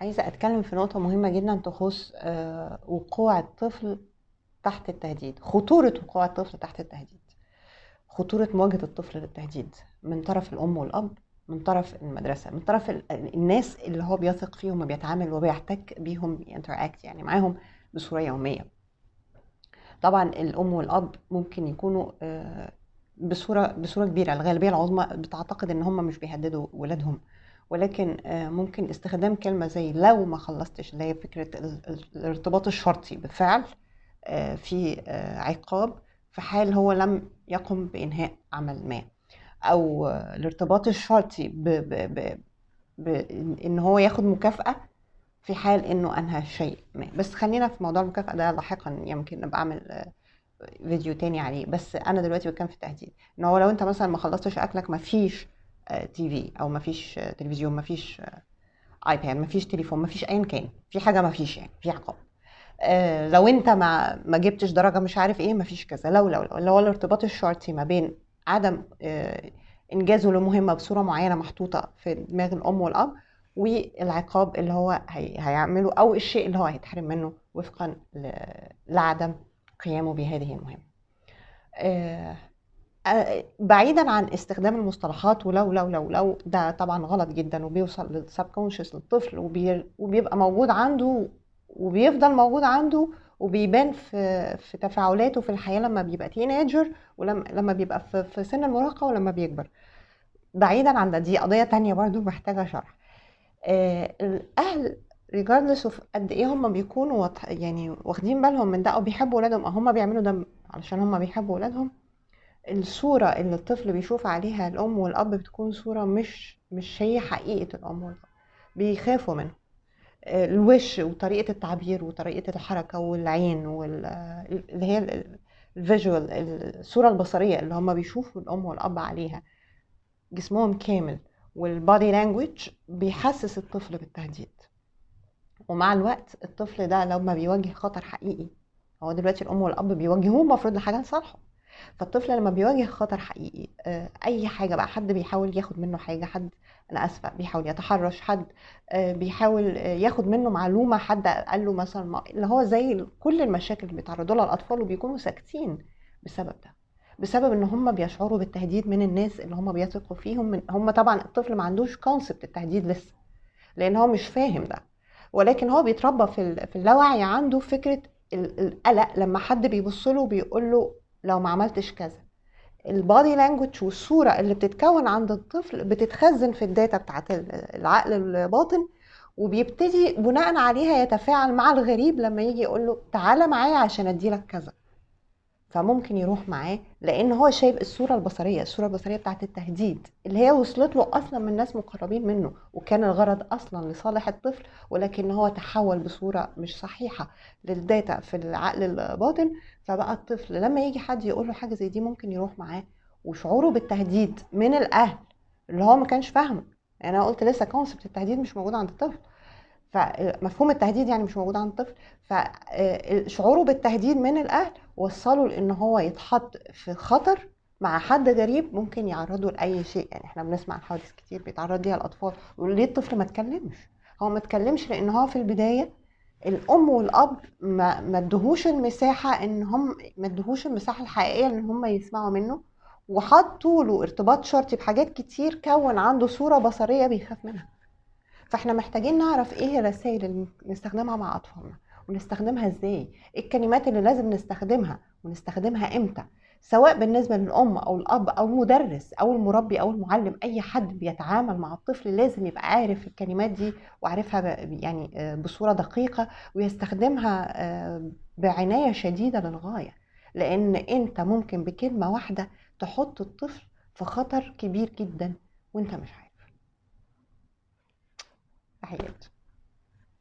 عايزة أتكلم في نقطة مهمة جدا تخص آه، وقوع الطفل تحت التهديد خطورة وقوع الطفل تحت التهديد. خطورة مواجهة الطفل للتهديد من طرف الأم والأب من طرف المدرسة من طرف ال- الناس اللي هو بيثق فيهم وبيتعامل وبيحتك بيهم بينتراكت يعني معاهم بصورة يومية. طبعا الأم والأب ممكن يكونوا آه، بصورة بصورة كبيرة الغالبية العظمى بتعتقد إن هم مش بيهددوا ولادهم. ولكن آه، ممكن استخدام كلمة زي لو ما خلصتش اللي هي ال- الارتباط الشرطي بفعل آه، في آه، عقاب في حال هو لم يقم بإنهاء عمل ما. آه، الارتباط الشرطي ب ب ب بإن هو ياخد مكافأة في حال إنه أنهى شيء ما. بس خلينا في موضوع المكافأة ده لاحقا يمكن نبقى أعمل آه، فيديو تاني عليه. بس أنا دلوقتي بتكلم في التهديد. إن هو لو أنت مثلا ما خلصتش أكلك مفيش تي في أو مفيش آه، تلفزيون مفيش آه، آيباد مفيش تليفون مفيش ايا كان. في حاجة مفيش يعني في عقاب. آه لو أنت ما ما جبتش درجة مش عارف إيه مفيش كذا. لو لو لو اللي هو الارتباط الشرطي ما بين عدم آه إنجازه لمهمة بصورة معينة محطوطة في دماغ الأم والأب والعقاب اللي هو هي هيعمله أو الشيء اللي هو هيتحرم منه وفقا لعدم قيامه بهذه المهمة. آه، بعيدا عن استخدام المصطلحات ولو لو لو لو ده طبعا غلط جدا وبيوصل للسبكونشس للطفل وبي وبيبقى موجود عنده وبيفضل موجود عنده وبيبان في في تفاعلاته في الحياة لما بيبقى تينيجر ولما لما بيبقى في, في سن المراهقة ولما بيكبر. بعيدا عن ده دي قضية تانية برضو محتاجة شرح. آه، الأهل Regardless of قد إيه هم بيكونوا يعني واخدين بالهم من ده أو بيحبوا ولادهم أو هم بيعملوا ده علشان هم بيحبوا ولادهم الصورة اللي الطفل بيشوف عليها الأم والأب بتكون صورة مش مش هي حقيقة الأم والأب. بيخافوا منه آه، الوش وطريقة التعبير وطريقة الحركة والعين وال اللي هي ال visual الصورة البصرية اللي هم بيشوفوا الأم والأب عليها جسمهم كامل والبادي لانجوج بيحسس الطفل بالتهديد. ومع الوقت الطفل ده لما بيواجه خطر حقيقي هو دلوقتي الأم والأب بيواجهوه المفروض لحاجة لصالحه. فالطفل لما بيواجه خطر حقيقي آه، أي حاجة بقى حد بيحاول ياخد منه حاجة حد أنا آسفة بيحاول يتحرش حد آه، بيحاول آه، ياخد منه معلومة حد قال له مثلا اللي هو زي كل المشاكل اللي بيتعرضوا لها الأطفال وبيكونوا ساكتين بسبب ده. بسبب إن هم بيشعروا بالتهديد من الناس اللي هم بيثقوا فيهم من هم طبعا الطفل ما عندوش concept التهديد لسه لأن هو مش فاهم ده. ولكن هو بيتربى في في اللاوعي عنده فكرة ال- القلق لما حد بيبص له بيقول له لو ما عملتش كذا. ال body language والصورة اللي بتتكون عند الطفل بتتخزن في ال data بتاعت ال- العقل الباطن وبيبتدي بناء عليها يتفاعل مع الغريب لما يجي يقول له تعالى معايا عشان أديلك كذا. فممكن يروح معاه لأن هو شايف الصورة البصرية الصورة البصرية بتاعت التهديد اللي هي وصلت له أصلا من ناس مقربين منه وكان الغرض أصلا لصالح الطفل ولكن هو تحول بصورة مش صحيحة لل data في العقل الباطن. فبقى الطفل لما يجي حد يقول له حاجة زي دي ممكن يروح معاه وشعوره بالتهديد من الأهل اللي هو ما كانش فاهمه. يعني أنا قلت لسه concept التهديد مش موجود عند الطفل. فمفهوم التهديد يعني مش موجود عند الطفل. فشعوره بالتهديد من الأهل وصله لإن هو يتحط في خطر مع حد غريب ممكن يعرضه لأي شيء. يعني إحنا بنسمع حوادث كتير بيتعرض ليها الأطفال. يقول ليه الطفل ما اتكلمش؟ هو ما اتكلمش لإن هو في البداية الأم والأب ما ما ادوهوش المساحة إن هم ما ادوهوش المساحة الحقيقية إن هم يسمعوا منه. وحطوا له ارتباط شرطي بحاجات كتير كون عنده صورة بصرية بيخاف منها. فإحنا محتاجين نعرف إيه الرسائل اللي نستخدمها مع أطفالنا. ونستخدمها إزاي؟ إيه الكلمات اللي لازم نستخدمها؟ ونستخدمها إمتى؟ سواء بالنسبة للأم أو الأب أو المدرس أو المربي أو المعلم أي حد بيتعامل مع الطفل لازم يبقى عارف الكلمات دي وعارفها يعني آه، بصورة دقيقة ويستخدمها آه، بعناية شديدة للغاية. لأن أنت ممكن بكلمة واحدة تحط الطفل في خطر كبير جدا وأنت مش عارف. تحياتي